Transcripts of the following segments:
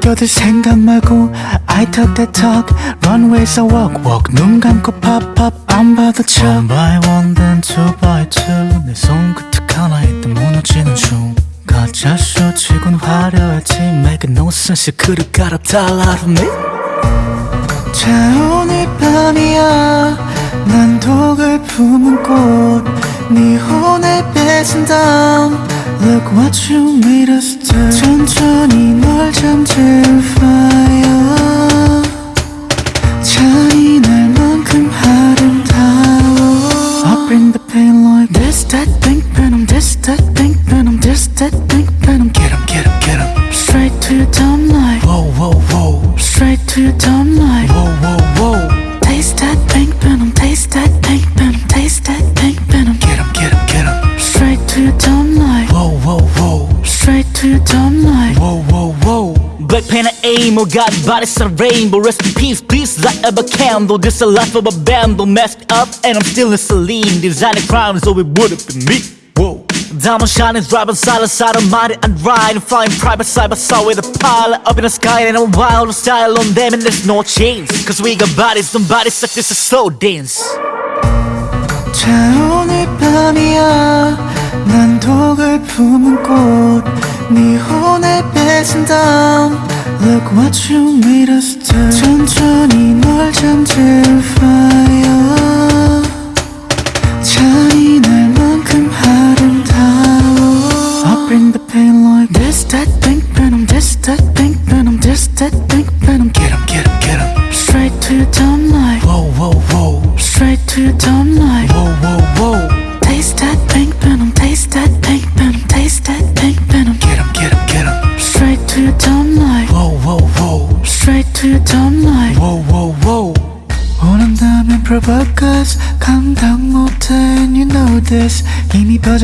껴들 생각 말고 I talk that talk runway에서 walk walk 눈 감고 pop pop 안 봐도 쳐 One by one then two by two 내 손끝 하나에 또 무너지는 중 가짜 쇼 치곤 화려했지 Make no sense 그를 갈아달라 me 자 오늘 밤이야 난 독을 품은 꽃네 혼을 뺏은 다음 Look what you made us do 천천히 널 잠재울 fire 잔인할만큼 아름다워 I bring the pain like this that pink venom this that pink venom this that pink venom Get 'em get 'em get 'em Straight to your dumb light Whoa whoa whoa Straight to your dumb light Whoa whoa whoa whoa Black pen and aim, oh God, body's a rainbow Rest in peace, please light up a candle This a life of a bundle Messed up and I'm still in Celine Designing crimes, so it wouldn't be me Whoa Diamond shining, driving silent side of mighty and riding Flying private side by side with a pilot Up in the sky and a wild style on them And there's no chains Cause we got bodies, some bodies like this is slow dance 자 오늘 밤이야 난 독을 품은 꽃 네 혼을 뺏은 다음 Look what you made us do 천천히 널 잠재울 fire 잔인할 만큼 아름다워 I bring the pain like this that pink venom this that pink venom this that pink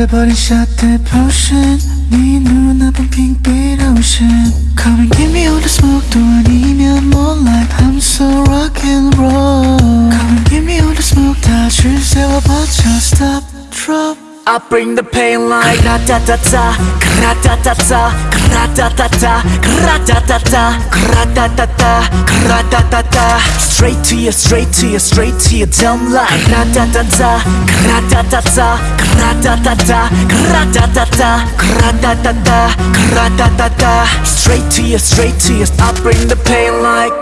잊어버린 샷에 포션 네 눈앞은 핑 I bring the pain like Kra-ta-ta-ta, kra-ta-ta-ta, kra-ta-ta-ta, kra-ta-ta-ta, kra-ta-ta-ta, kra-ta-ta-ta. Straight to you, straight to you, straight to your dumb life Kra-ta-ta-ta, kra-ta-ta-ta, kra-ta-ta-ta, kra-ta-ta-ta, kra-ta-ta-ta, kra-ta-ta-ta. Straight to you, straight to you, I bring the pain like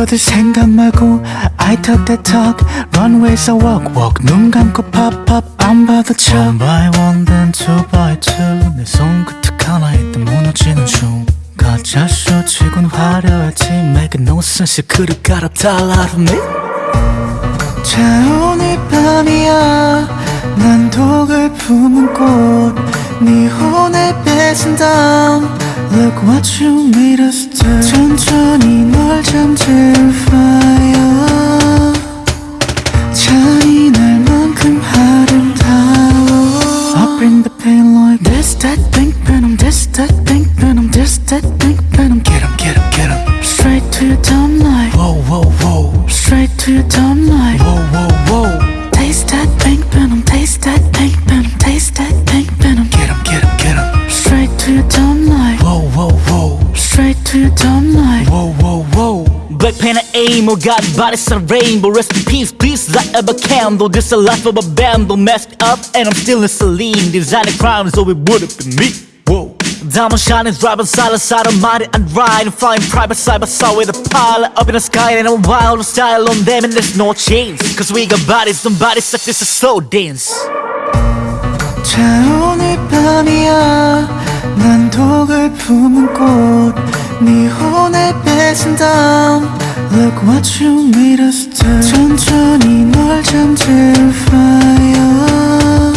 껴들 생각 말고 I talk that talk, runway에서 walk walk. 눈 감고 pop pop 안 봐도 쳐. One by one then two by two. 내 손끝 하나에 또 무너지는 중. 가짜 쇼 치곤 화려했지 Make no sense 그를 갈아달라 me 자 오늘 밤이야 난 독을 품은 꽃 네 혼을 뺏은 다음 Look what you made us do 천천히 널 잠재울 fire and aim, oh God, body's a rainbow Rest in peace, please light up a candle This a life of a bundle Messed up and I'm still in Celine Designing crimes, so it wouldn't be me Whoa Diamond shining, driving silent side of mighty and riding Flying private side by side with a pilot Up in the sky and a wild style on them And there's no chains Cause we got bodies, some bodies like this is slow dance 자 오늘 밤이야 난 독을 품은 꽃 네 혼을 뺏은 다음 Look what you made us do 천천히 널 잠재울 fire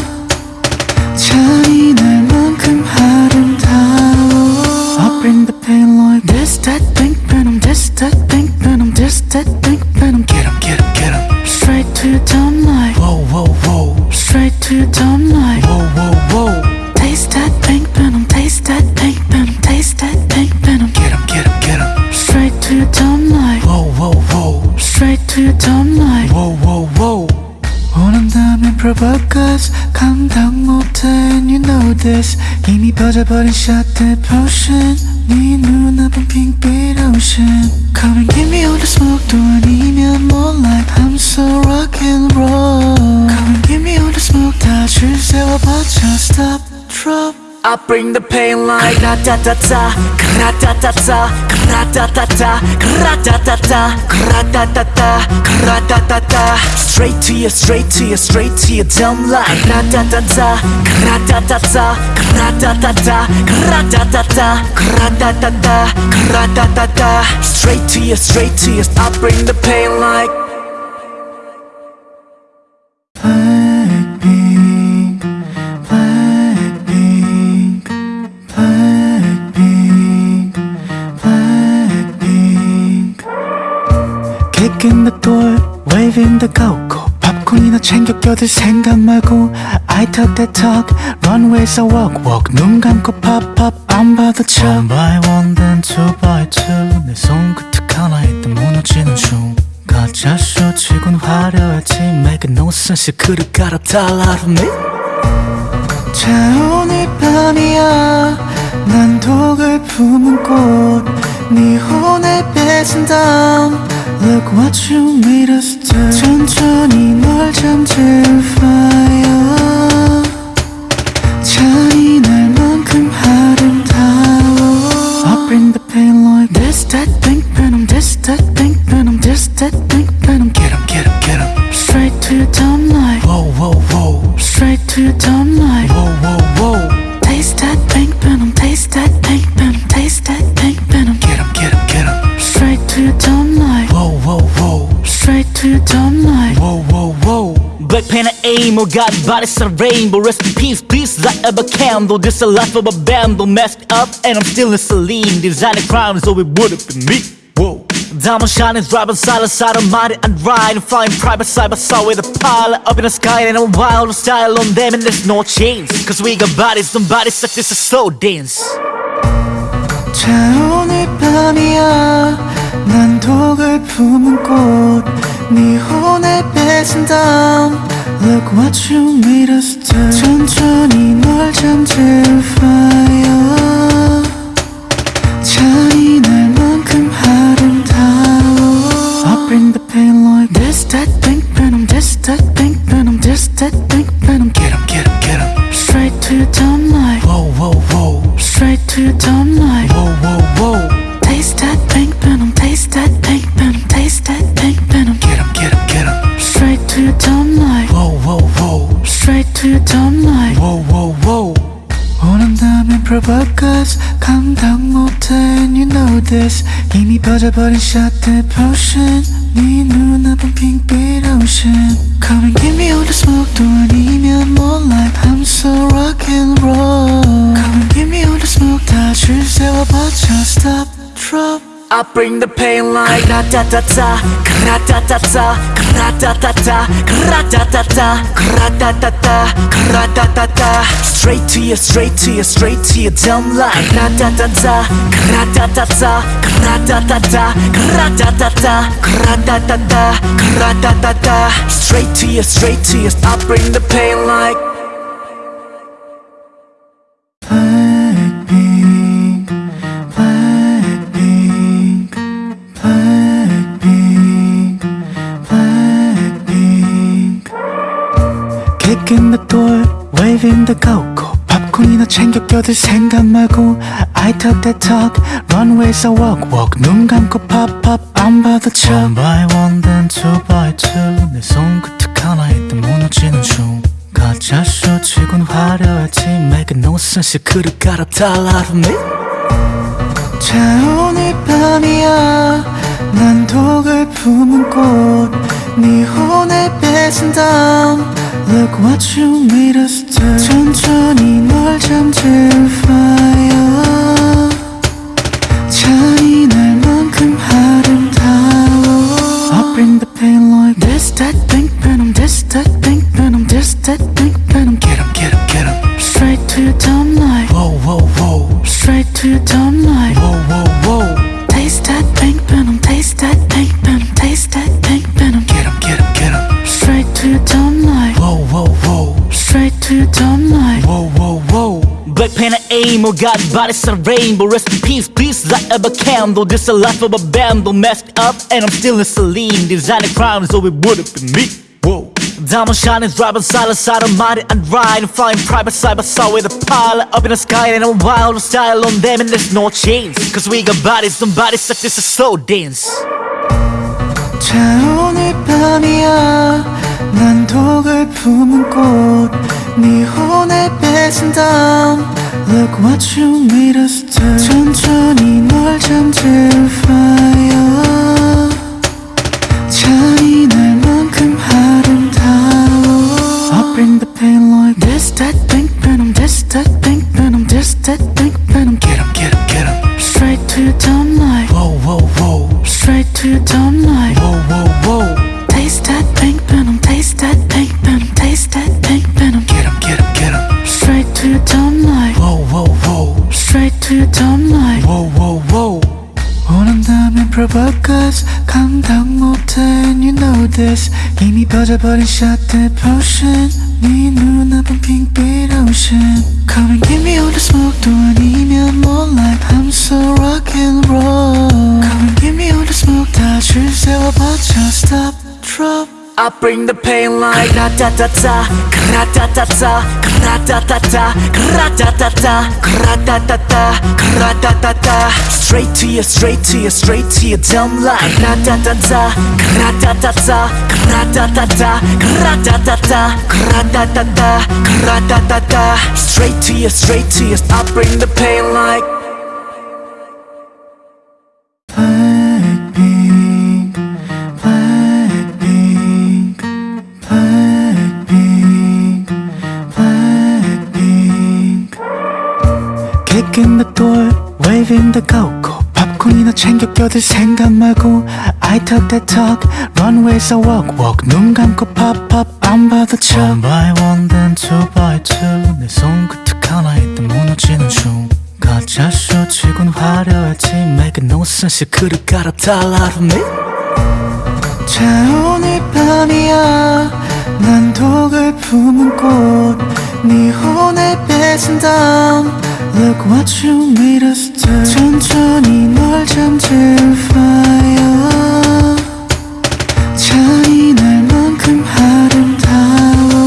잔인할 만큼 아름다워 I bring the pain like this that pink venom this that pink venom this that pink venom Get 'em get 'em get 'em Straight to your dumb light Whoa whoa whoa Straight to your dumb light Whoa, whoa, whoa Taste that pink to your dumb line Whoa, whoa, whoa 원한다면 provocas 감당 못해 and you know this. 이미 빠져버린 shot the potion. 네 눈앞은 핑빛 ocean. Come and give me all the smoke 또 아니면 more like I'm so rock and roll. Come and give me all the smoke 다 줄 세워 just stop, drop. I bring the pain like Ra-ta-ta-ta, ra-ta-ta-ta, ra-ta-ta-ta, ra-ta-ta-ta, ra-ta-ta-ta, ra-ta-ta-ta Straight to you, straight to you, straight to your dumb like Ra-ta-ta-ta, ra-ta-ta-ta, ra-ta-ta-ta, ra-ta-ta-ta, ra-ta-ta-ta, ra-ta-ta-ta Straight to you, straight to you, I bring the pain like Kicking the door, waving the go-go. 팝콘이나 챙겨 껴들 생각 말고 I talk that talk, runways I walk walk. 눈 감고 pop pop, 안 봐도 쳐. One by one, then two by two. 내 손끝 하나에 또 무너지는 중. 가짜 쇼치곤 화려했지 Make no sense 그를 갈아달라 me 자 오늘 밤이야 난 독을 품은 꽃네 혼을 뺏은 다음 Look what you made us do 천천히 널 잠재울 fire 잔인할만큼 아름다워 I bring the pain like this, that, pink venom This, that, pink venom This, that, pink venom Get him, get him, get him Straight to your dumb like Whoa, whoa, whoa Straight to your dumb like Whoa, whoa, whoa Black pen and aim, oh God, body's a rainbow Rest in peace, peace, light of a candle This a life of a bundle, messed up And I'm still in saline Designing crimes, so it would've been me Whoa Diamond shining, driving side to side, I'm mighty and riding Flying private side by side with a pilot Up in the sky and a wild style on them And there's no chains Cause we got bodies, some bodies such as a slow dance 자 오늘 밤이야 난 독을 품은 꽃 네 혼을 뺏은 다음 Look what you made us do 천천히 널 잠재울 fire 잔인할 만큼 아름다워 I bring the pain like this that pink venom This that pink venom This that pink venom Get him, get him, get him Straight to your dumb like Whoa, whoa, whoa Straight to your dumb 원한다면 provoke 감당 못해 and you know this 이미 퍼져버린 shot the potion 네 눈앞은 핑빛 ocean Come and give me all the smoke 또 아니면 more like I'm so rock and roll Come and give me all the smoke 다줄 세워봐줘 stop drop Bring the pain like Straight to you, straight to you, straight to your dumb ra-ta-ta-ta. Straight to you, straight to you, I bring the pain like the go-go. 팝콘이나 챙겨 껴들 생각 말고 I talk that talk, runways I walk walk. 눈 감고 pop pop, 안 봐도 쳐. One by one, then two by two. 내 손끝 하나에 또 무너지는 중. 가짜 쇼치곤 화려했지 Make no sense 그를 갈아 달라 me 자 오늘 밤이야 난 독을 품은 꽃네 혼을 뺏은 다음 Look what you made us do 천천히 널 잠재울 fire 잔인할 만큼 아름다워 I bring the pain like this that pink venom This that pink venom This that pink venom aim, oh God, body's a rainbow Rest in peace, please light up a candle This a life of a bundle, messed up And I'm still in Celine Designing crimes, so it wouldn't be me Whoa Diamond shining, driving silent side of mighty and ride Flying private side by side with a pilot Up in the sky and a wild style on them And there's no chains Cause we got bodies, some bodies like this is slow dance 자 오늘 밤이야 난 독을 품은 꽃네 혼을 뺏은 다음 Look what you made us do 천천히 널 잠들 fire 잔인할만큼 아름다워 I bring the pain like this, that, pink venom This, that, pink venom This, that, pink venom Get 'em, get 'em, get 'em Straight to your dumb light Whoa, whoa, whoa Straight to your dumb light Whoa, whoa, whoa Straight to your dumb light Whoa, whoa, whoa 원한다면 provoke 감당 못해 and you know this 이미 빠져버린 shot the potion 네 눈앞은 핑빛 ocean Come and give me all the smoke 또 아니면 more like I'm so rock and roll Come and give me all the smoke 다줄 세워봐줘 stop drop I bring the pain like Kra-ta-ta-ta, kra-ta-ta-ta, Straight to you, straight to you, straight to your dumb like Straight to you, straight to you, I bring the pain like the go-go. 팝콘이나 챙겨 껴들 생각 말고 I talk that talk, runways I walk walk. 눈 감고 pop pop 안 봐도 쳐. One by one, then two by two. 내 손끝 하나에 또 무너지는 중. 가짜 쇼 치곤 화려했지 Make no sense 갈아탈 out of me 자 오늘 밤이야 난 독을 품은 꽃네 혼을 뺏은 다음 Look what you made us do 천천히 널 잠들 fire 잔인할만큼 아름다워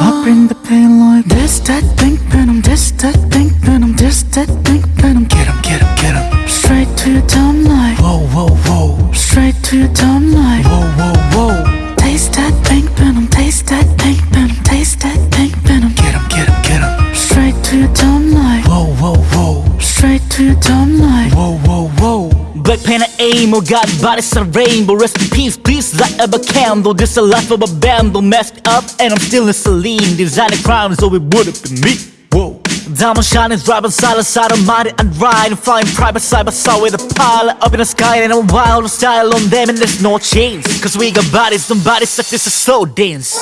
I bring the pain like this, that, pink venom This, that, pink venom This, that, pink venom Get 'em, get 'em, get 'em Straight to your dumb light Whoa, whoa, whoa Straight to your dumb light Whoa, whoa, whoa Straight to your dumb light Whoa, whoa, whoa Black pen and aim, oh God, body's a rainbow Rest in peace, please light up a candle This a life of a bundle, messed up And I'm still in Celine Designing crimes, so it wouldn't be me Whoa Diamond shining, driving silent side of mighty and ride Flying private side by side with a pilot Up in the sky and a wild style on them And there's no chains Cause we got bodies, some bodies like this a slow dance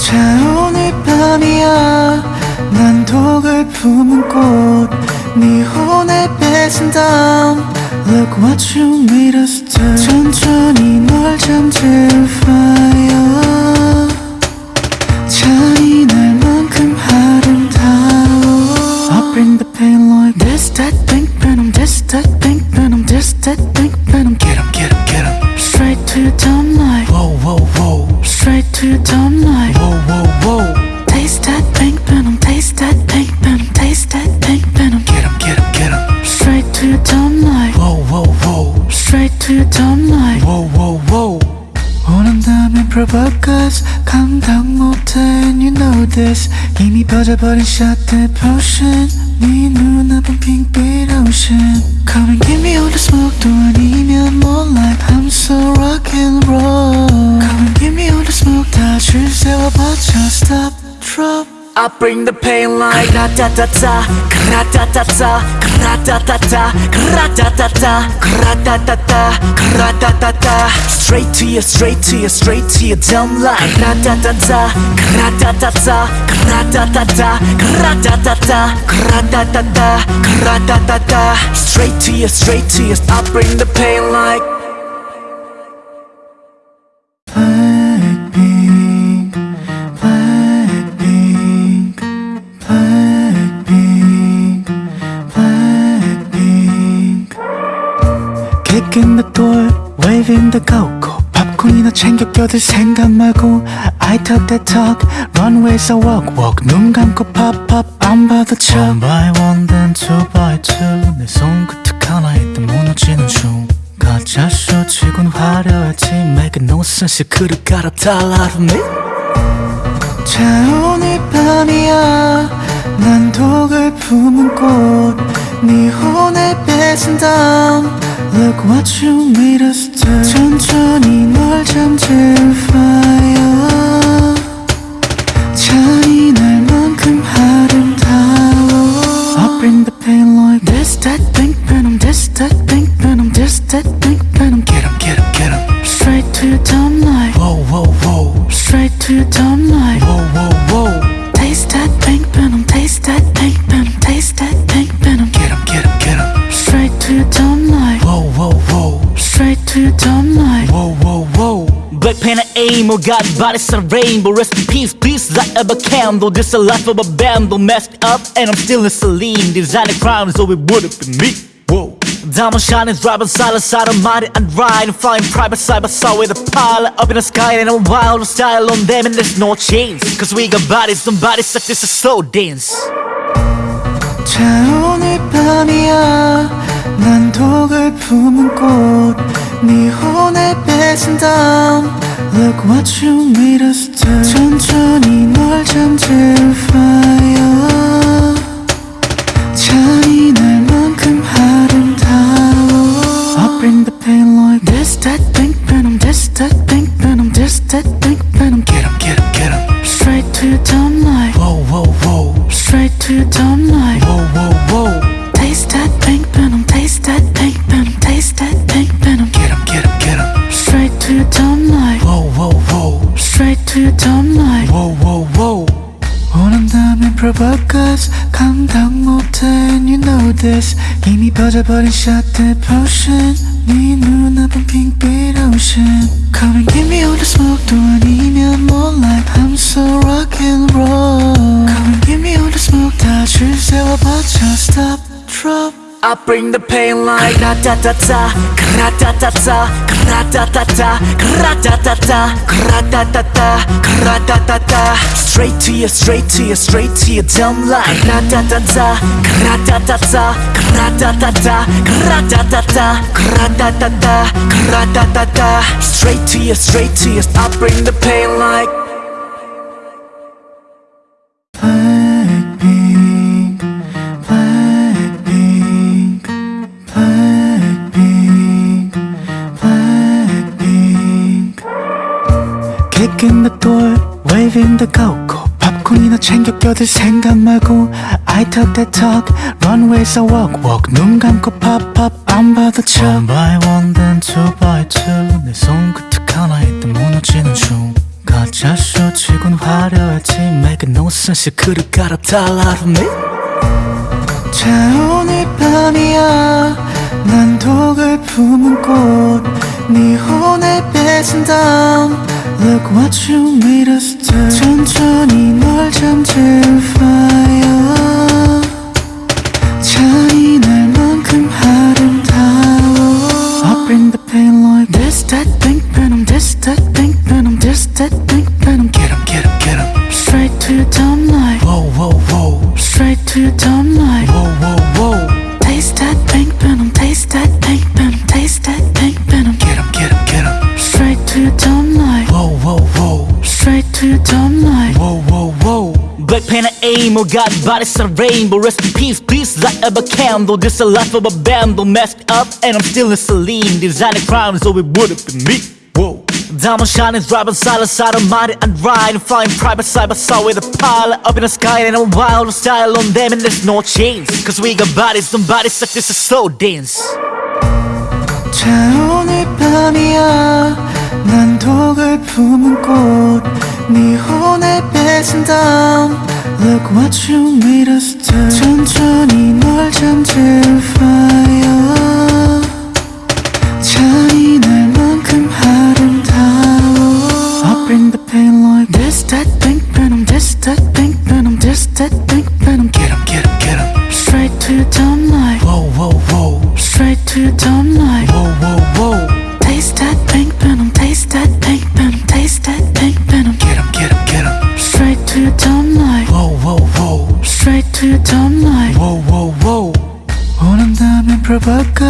자 오늘 밤이야 난 독을 품은 꽃 네 혼을 뺏은 다음 Look what you made us do 천천히 널 잠들 fire 잔인할만큼 아름다워 I bring the pain like this, that, pink venom This, that, pink venom This, that, pink venom Get 'em, get 'em, get 'em Straight to your dumb light Whoa, whoa, whoa Straight to your dumb light Whoa, whoa, whoa Taste that pink to your dumb light Whoa, whoa, whoa 원한다면 provoke us 감당 못해 and you know this 이미 빠져버린 shot the potion 네 눈앞은 핑빛 ocean Come and give me all the smoke 또 아니면 more like I'm so rock and roll Come and give me all the smoke 다줄 세워봐줘 stop drop I bring the pain like Kra-ta-ta-ta, kra-ta-ta-ta, kra-ta-ta-ta, kra-ta-ta-ta, kra-ta-ta-ta, kra-ta-ta-ta. Straight to you, straight to you, straight to your dumb like Kra-ta-ta-ta, kra-ta-ta-ta, kra-ta-ta-ta, kra-ta-ta-ta, kra-ta-ta-ta, kra-ta-ta-ta. Straight to you, straight to you, I bring the pain like Kicking the door, waving the go-go 팝콘이나 챙겨 껴들 생각 말고 I talk that talk, runways I walk walk 눈 감고 pop pop 안 봐도 쳐 One by one then two by two 내 손끝 하나에 또 무너지는 중 가짜 쇼치곤 화려했지 Make no sense 그를 갈아달라 from me 자 오늘 밤이야 난 독을 품은 꽃네 혼을 뺏은 다음 Look what you made us do 천천히 널 잠재울 fire 잔인할만큼 아름다워 I bring the pain like this that pink venom this that pink venom this that pink venom Get 'em get 'em get 'em Straight to your dumb life Whoa whoa whoa Straight to your dumb life Whoa whoa whoa aim, oh God, bodies a rainbow Rest in peace, peace, light of a candle This a life of a bamble, messed up And I'm still in saline Designing crimes, so it would've been me Whoa Diamond shining, driving side side of mighty and ride Flying private side by side with a pilot Up in the sky and a wild style on them And there's no chains Cause we got bodies, some bodies such as a slow dance 자 오늘 밤이야 난 독을 품은 꽃네 혼을 뺏은 다음 Look what you made us do 천천히 널 잠재울 fire 잔인할 body shut depression. The pain like Kra-ta-ta-ta, kra-ta-ta-ta, kra-ta-ta-ta, kra-ta-ta-ta, kra-ta-ta-ta, kra-ta-ta-ta. Straight to you, straight to you, straight to your dumb line Kra-ta-ta-ta, kra-ta-ta-ta, kra-ta-ta-ta, kra-ta-ta-ta, kra-ta-ta-ta, kra-ta-ta-ta. Straight to you, straight to you, I bring the pain like the go-go. 팝콘이나 챙겨 껴들 생각 말고 I talk that talk, runways I walk walk. 눈 감고 pop pop 안 봐도 쳐. One by one then two by two. 내 손끝 하나에 또 무너지는 중. 가짜 쇼치곤 화려했지 Make no sense 그를 갈아 달라 from me 자 오늘 밤이야 난 독을 품은 꽃네 혼을 뺏은 다음 Look what you made us do 천천히 널 잠재울 fire pen and aim, oh God, bodies a rainbow Rest in peace, please, light of a candle This a life of a bamble, messed up And I'm still in saline Designing crimes, so it would've been me Whoa Diamond shining, driving side side of mighty and ride Flying private side by side with a pilot Up in the sky and a wild style on them And there's no chains Cause we got bodies, some bodies such as a slow dance 자 오늘 밤이야 난 독을 품은 꽃네 혼을 뺏은 다음 Look what you made us do 천천히 널 잠재울 fire 잔인할 만큼 아름다워 I bring the pain like this that pink venom this that pink venom this that pink venom Get 'em get 'em get 'em Straight to your dumb life Whoa whoa whoa Straight to your dumb like Whoa, whoa, whoa. Straight to your dumb like Whoa, whoa, whoa. 원한다면 provoke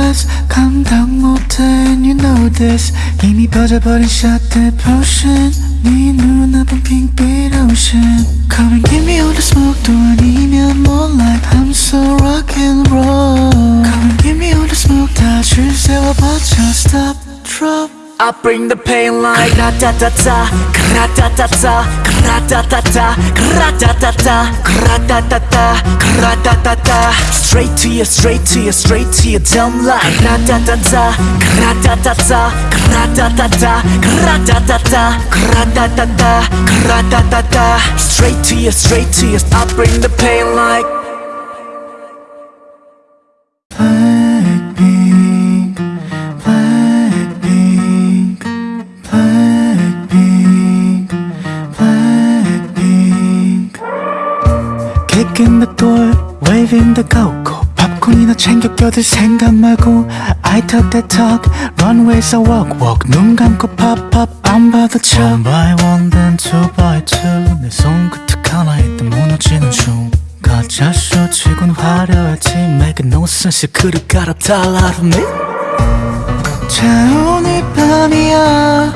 감당 못해 and you know this 이미 빠져버린 shot the potion 네 눈앞은 핑빛 ocean Come and give me all the smoke 또 아니면 more like I'm so rock and roll Come and give me all the smoke 다줄 세워봐줘 stop drop I bring the pain like Ra-ta-ta-ta, ra-ta-ta-ta, ra-ta-ta-ta, ra-ta-ta-ta, ra-ta-ta-ta, ra-ta-ta-ta Straight to you, straight to you, straight to your dumb like Ra-ta-ta-ta, ra-ta-ta-ta, ra-ta-ta-ta, ra-ta-ta-ta, ra-ta-ta-ta, ra-ta-ta-ta Straight to you, straight to you, I bring the pain like the go-go. 팝콘이나 챙겨 껴들 생각 말고 I talk that talk, runways I walk walk. 눈 감고 pop pop, 안 봐도 쳐. One by one, then two by two. 내 손끝 하나에 또 무너지는 중. 가짜 쇼 치곤 화려했지 Make no sense 그를 갈아탈 out of me 자 오늘 밤이야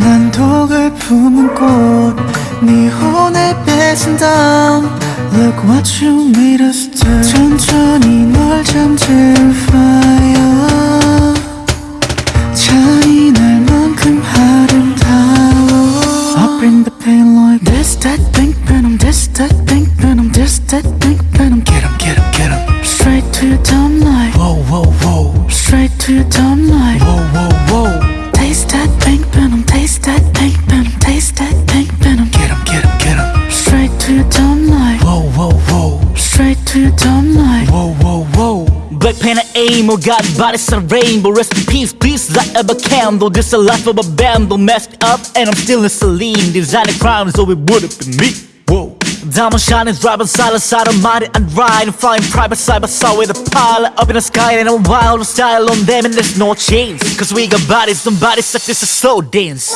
난 독을 품은 꽃네 혼을 뺏은 다음 Look what you made us do 천천히 널 잠들 fire 잔인할만큼 아름다워 I bring the pain like this that pink venom this that pink venom this that pink venom Get him, get him, get him straight to your dumb like Whoa, whoa, whoa straight to your dumb like Whoa, whoa, whoa straight to your dumb like Whoa, whoa, whoa Black pen and aim, oh God, bodies a rainbow Rest in peace, please light up a candle This the life of a band, messed up And I'm still in Celine Designing crimes, so it would've been me Whoa Diamond shining, driving silent side of mighty and riding Flying private side by side with a pilot Up in the sky and a wild style on them And there's no chains Cause we got bodies, some bodies such as a slow dance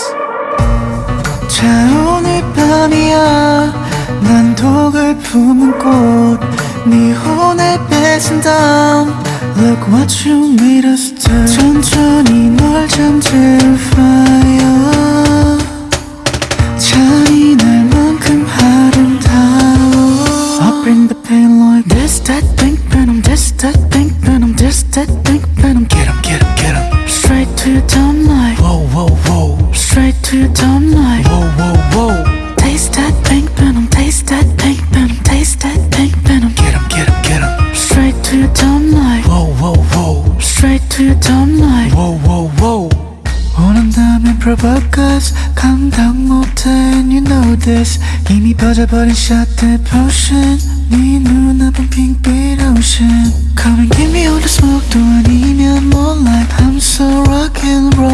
자 오늘 밤이야 난 독을 품은 꽃 네 혼을 뺏은 다음 Look what you made us do 천천히 널 잠들 fire 잔인할 만큼 아름다워 I bring the pain like this that pink venom this that pink venom this that pink venom Get him, get him, get him Straight to your dumb like Whoa, whoa, whoa Straight to your dumb like Whoa, whoa, whoa to your dumb like. Whoa, whoa, whoa 원한다면 provoke us, 감당 못해 and you know this. 이미 빠져버린 shot the potion. 네 눈앞은 핑빛 ocean. Come and give me all the smoke 또 아니면 more like I'm so rock and roll.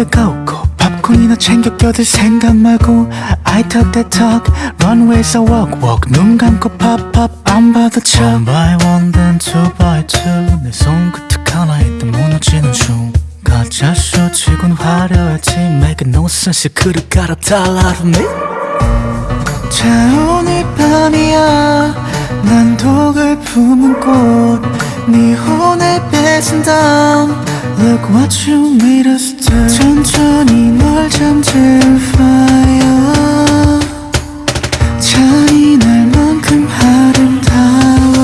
the go-go. 팝콘이나 챙겨 껴들 생각 말고 I talk that talk, runways I walk walk. 눈 감고 pop pop, 안 봐도 쳐. One by one, then two by two. 내 손끝 하나에 또 무너지는 중. 가짜 쇼 치곤 화려했지 Make no sense 그를 갈아탈 out of me 자 오늘 밤이야 난 독을 품은 꽃네 혼을 뺏은 다음 Look what you made us do 천천히 널 잠재울 fire 잔인할 만큼 아름다워.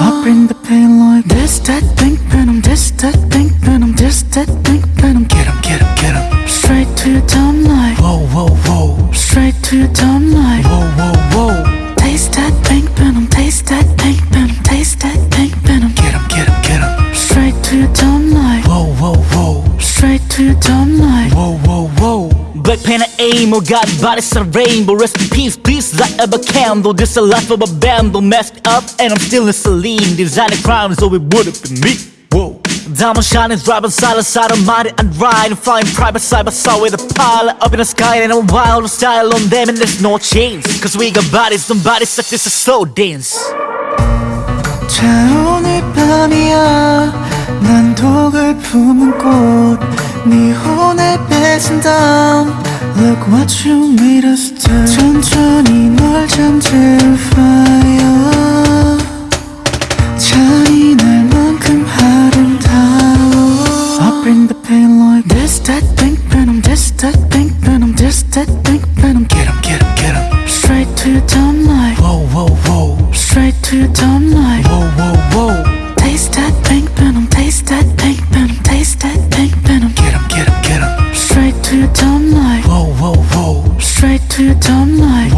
I bring the pain like This that pink venom This that pink venom This that pink venom. Get him, get him, get Straight to your dumb life Whoa, whoa, whoa. Straight to your dumb pen and aim, oh God, bodies a rainbow Rest in peace, please light up a candle This a life of a bundle Messed up and I'm still in saline Designing crimes, so it would've been me Whoa Diamond shining, driving side to side, I'm mighty and riding Flying private side by side with a pilot Up in the sky and a wild style on them And there's no chains Cause we got bodies, some bodies such as a slow dance 자 오늘 밤이야 난 독을 품은 꽃네 혼을 뺏은 다음 Look what you made us do 천천히 널 잠들 fire 잔인할만큼 아름다워 I bring the pain like this that pink venom this that pink venom this that pink venom Get 'em, get 'em, get 'em. Straight to your dumb like Whoa, whoa, whoa, Straight to your dumb like whoa, whoa, whoa.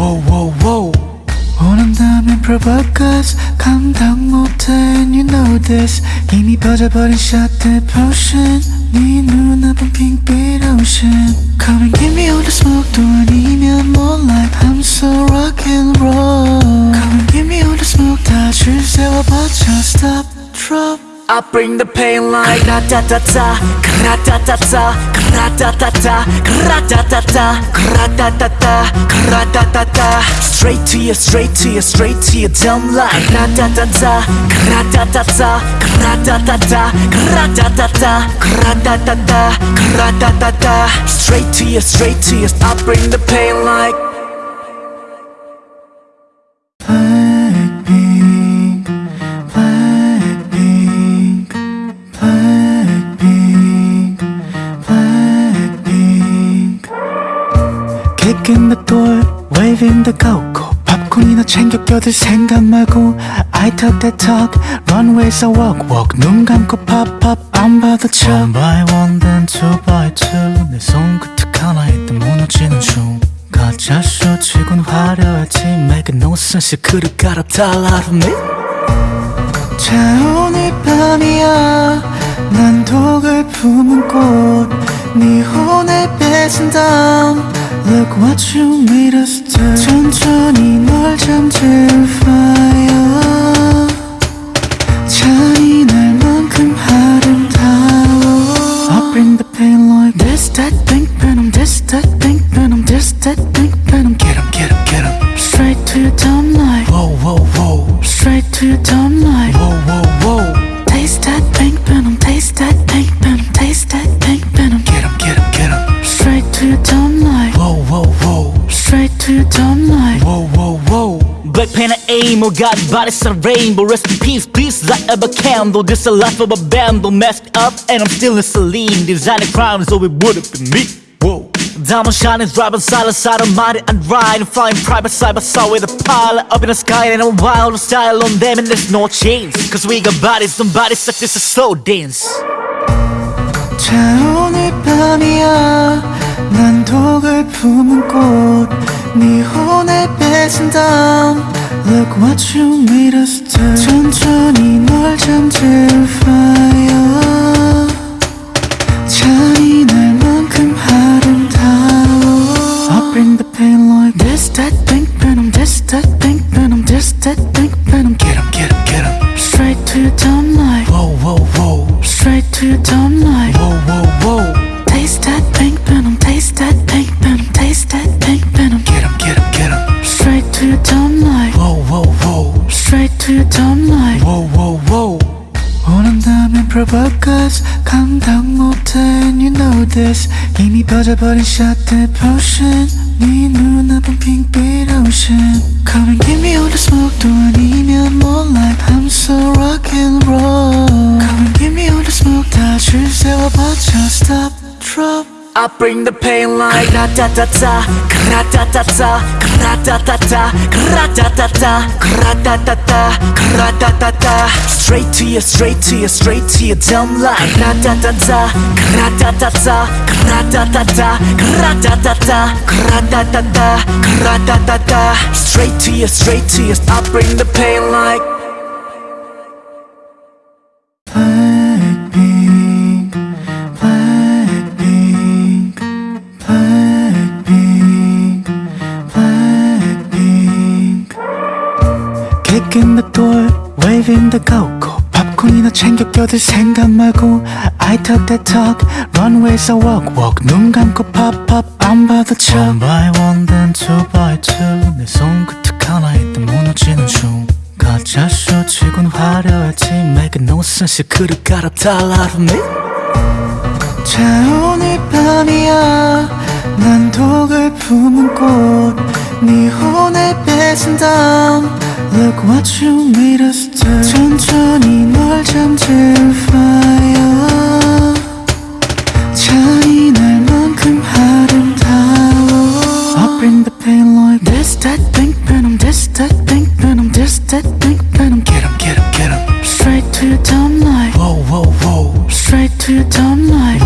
dumb like. whoa, whow, whoa. 원한다면 provoke 감당 못해 and you know this 이미 퍼져버린 shot the potion 네 눈앞은 핑빛 ocean Come and give me all the smoke 또 아니면 more like I'm so rock and roll Come and give me all the smoke 다줄 세워봐 just stop drop I bring the pain like Kra-ta-ta-ta, kra-ta-ta-ta, kra-ta-ta-ta, kra-ta-ta-ta, kra-ta-ta-ta, kra-ta-ta-ta. Straight to you, straight to you, straight to dumb Kra-ta-ta-ta, kra-ta-ta-ta, kra-ta-ta-ta, kra-ta-ta-ta, kra-ta-ta-ta, kra-ta-ta-ta. Straight to you, straight to you, I bring the pain like the go-go. 팝콘이나 챙겨 껴들 생각 말고 I talk that talk, runways I walk walk. 눈 감고 pop pop, 안 봐도 쳐. One by one, then two by two. 내 손끝 하나에 또 무너지는 중. 가짜 쇼치곤 화려하지 Make no sense 그릇 갈아탈 out of me 자 오늘 밤이야 난 독을 품은 꽃네 혼을 뺏은 다음 Look what you made us do 천천히 널 잠들 fire 잔인할 만큼 아름다워 I bring the pain like this that pink venom this that pink venom this that pink venom Get 'em, get 'em, get 'em. Straight to your dumb like Whoa, whoa, whoa, Straight to your dumb like whoa, whoa, whoa. aim, oh God, bodies a rainbow Rest in peace, please light up a candle This a life of a bundle Messed up and I'm still in saline Designing crimes, so it would've been me Whoa Diamond shining, driving side to side, I'm mighty and riding Flying private side by side with a pilot Up in the sky and a wild style on them And there's no chains Cause we got bodies, some bodies such as a slow dance 자 오늘 밤이야 난 독을 품은 꽃네 혼을 뺏은 다음 Look what you made us do 천천히 널 잠들 fire 잔인할 만큼 아름다워 I bring the pain like this that pink venom this that pink venom this that pink venom Get 'em, get 'em, get 'em. Straight to your dumb like Whoa, whoa, whoa, Straight to your dumb like whoa, whoa, straight to your dumb like. whoa, whoa, whoa. 원한다면 provoke us, 감당 못해 and you know this. 이미 퍼져버린 shot the potion. 네 눈앞은 핑빛 ocean. Come and give me all the smoke 또 아니면 more like I'm so rock and roll. Come and give me all the smoke 다줄 세워봐 just stop, drop. I bring the pain like Kra-ta-ta-ta, kra-ta-ta-ta, kra-ta-ta-ta, kra-ta-ta-ta, kra-ta-ta-ta, kra-ta-ta-ta. Straight to you, straight to you, straight to your dumb like Kra-ta-ta-ta, kra-ta-ta-ta, kra-ta-ta-ta, kra-ta-ta-ta, kra-ta-ta-ta, kra-ta-ta-ta. Straight to you, straight to you, I bring the pain like go-go 팝콘이나 챙겨 껴들 생각 말고 I talk that talk, runways I walk walk 눈 감고 pop pop 안 봐도 쳐 One by one then two by two 내 손끝 하나에 또 무너지는 중 가짜 쇼치곤 화려했지 Make no sense 그를 갈아달라 me 자 오늘 밤이야 난 독을 품은 꽃네 혼을 뺏은 다음 Look what you made us do 천천히 널 잠들 fire 잔인할만큼 아름다워 I bring the pain like this that pink venom this that pink venom this that pink venom Get 'em get 'em get 'em Straight to your dumb light Whoa whoa whoa Straight to your dumb light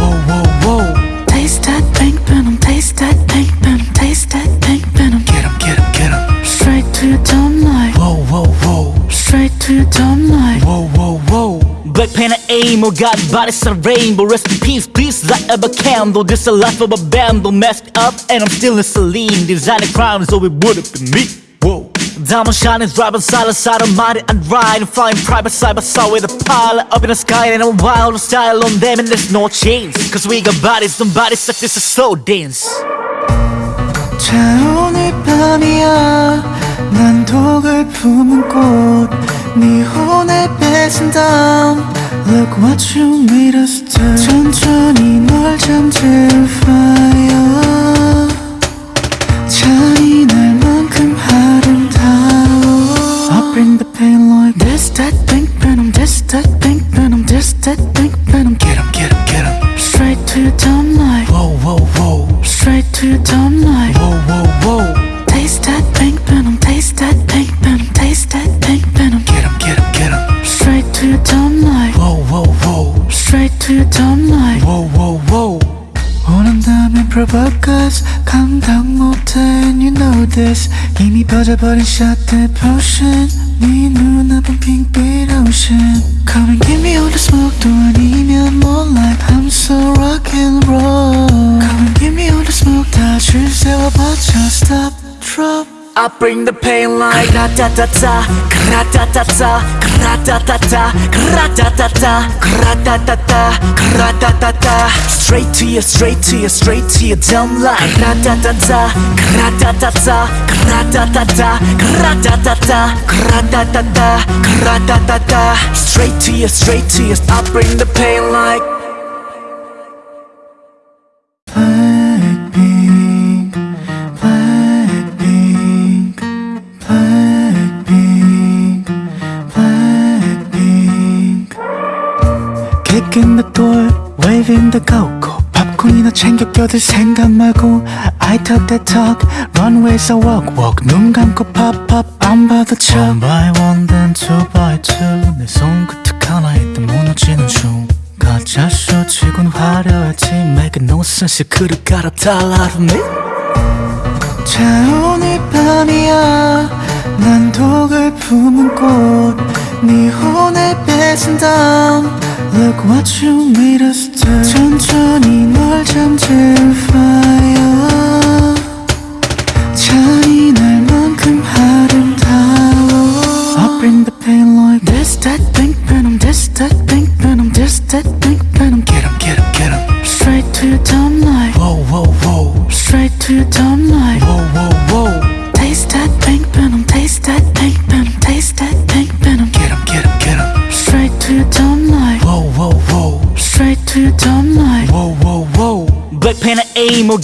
aim, oh God, body's a rainbow Rest in peace, please light up a candle This a life of a bundle Messed up and I'm still in Celine Designing crimes, so it would've been me Whoa Diamond shining, driving silent side of mighty and riding Flying private side by side with a pilot Up in the sky and a wild style on them And there's no chains Cause we got bodies, some bodies such as a slow dance 자 오늘 밤이야 난 독을 품은 꽃 네 혼을 뺏은 다음 Look what you made us do 천천히 널 잠들 fire 잔인할 만큼 아름다워 I bring the pain like this that pink venom this that pink venom this that 이미 퍼져버린 shot the potion 네 bring the pain like Ra-ta-ta-ta, ra-ta-ta-ta, ra-ta-ta-ta, ra-ta-ta-ta, ra-ta-ta-ta, ra-ta-ta-ta Straight to you, straight to you, straight to your dumb life. Ra-ta-ta-ta, ra-ta-ta-ta, ra-ta-ta-ta, ra-ta-ta-ta, ra-ta-ta-ta, ra-ta-ta-ta Straight to you, straight to you, I bring the pain like go-go. 팝콘이나 챙겨 껴들 생각 말고 I talk that talk, runways I walk walk. 눈 감고 pop pop 안 봐도 쳐. One by one then two by two. 내 손끝 하나에 또 무너지는 중. 가짜 쇼치곤 화려했지 Make no sense 그를 갈아달라 me 자 오늘 밤이야 난 독을 품은 꽃네 혼을 뺏은 다음 Look what you made us do 천천히 널 잠들 fire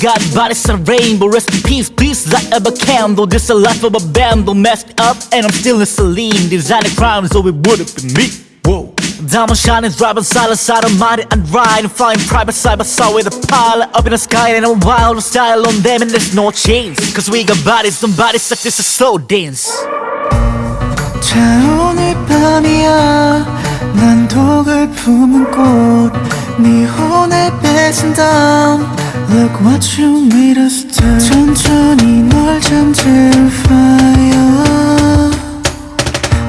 God, body's a rainbow Rest in peace, please light up a candle This a life of a bundle Messed up and I'm still in Celine Designing crimes, so it would've been me Whoa Diamond shining, driving silent side of mighty and riding Flying private side by side with a pilot Up in the sky and a wild style on them And there's no chains Cause we got bodies, some bodies such as a slow dance 자 오늘 밤이야 난 독을 품은 꽃 네 혼을 뺏은 다음 Look what you made us do 천천히 널 잠들 fire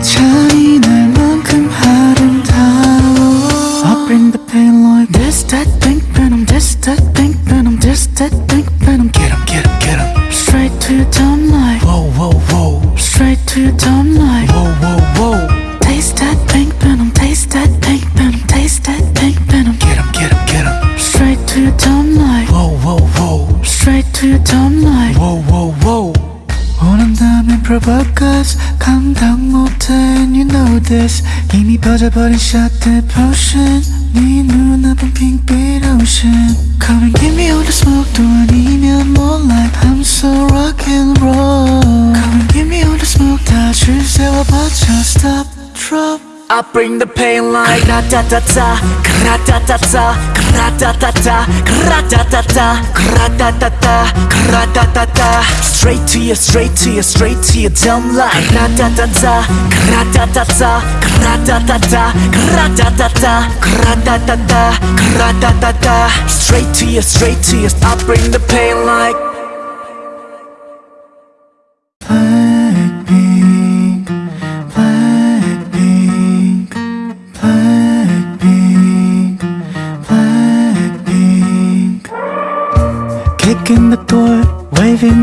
잔인할 만큼 아름다워 I bring the pain like this that pink venom this that pink venom this that pink venom Get 'em get 'em get 'em Straight to your dumb light Whoa whoa whoa Straight to your dumb light Whoa whoa till dawn Whoa, whoa, whoa. 오는 밤엔 provoca's 감당 못해 and you know this. 이미 빠져버린 shot the potion. 네 눈앞은 pink beat ocean. Come and give me all the smoke, 또 아니면 moonlight I'm so rock and roll. Come and give me all the smoke 다 줄 세워봐. Just stop, drop. I bring the pain like Kra-ta-ta-ta, kra-ta-ta-ta, kra-ta-ta-ta, kra-ta-ta-ta, kra-ta-ta-ta, kra-ta-ta-ta Straight to you, straight to you, straight to dumb Kra-ta-ta-ta, kra-ta-ta-ta, kra-ta-ta-ta, kra-ta-ta-ta, kra-ta-ta-ta, kra-ta-ta-ta Straight to you, straight to you, I bring the pain like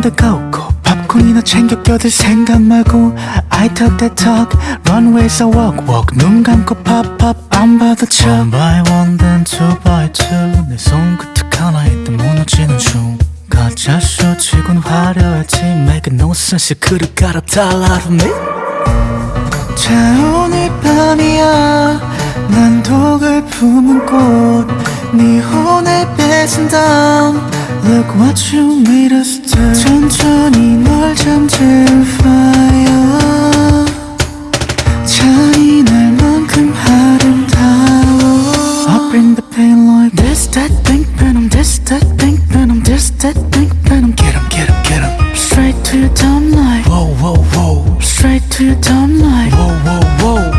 the go-go. 팝콘이나 챙겨 껴들 생각 말고 I talk that talk, runways I walk walk. 눈 감고 pop pop, 안 봐도 쳐. One by one, then two by two. 내 손끝 하나에 또 무너지는 중. 가짜 쇼치곤 화려했지 Make no sense 그를 갈아탈라 me 자 오늘 밤이야 난 독을 품은 꽃네 혼을 뺏은 다음 Look what you made us do 천천히 널 잠재울 fire 잔인할만큼 아름다워 I bring the pain like this, that, pink venom This, that, pink venom This, that, pink venom Get 'em, get 'em, get 'em Straight to your dumb like Whoa, whoa, whoa Straight to your dumb like Whoa, whoa, whoa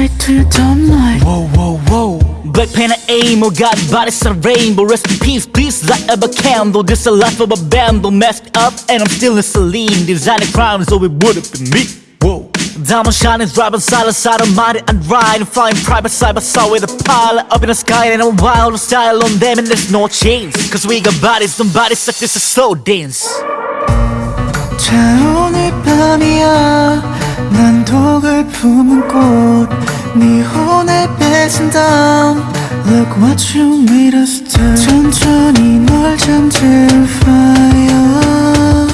whoa Straight to your dumb like Whoa, whoa, whoa Black pen and aim, oh God, bodies a rainbow Rest in peace, please light up a candle This a life of a bundle Messed up and I'm still in saline Designing crimes, so it wouldn't be me Whoa Diamond shining, driving side to side, I'm mighty and riding Flying private side by side with a pilot Up in the sky and a wild style on them And there's no chains Cause we got bodies, some bodies like this is slow dance 자 오늘 밤이야 난 독을 품은 꽃 네 혼을 뺏은 다음 Look what you made us do 천천히 널 잠재울 fire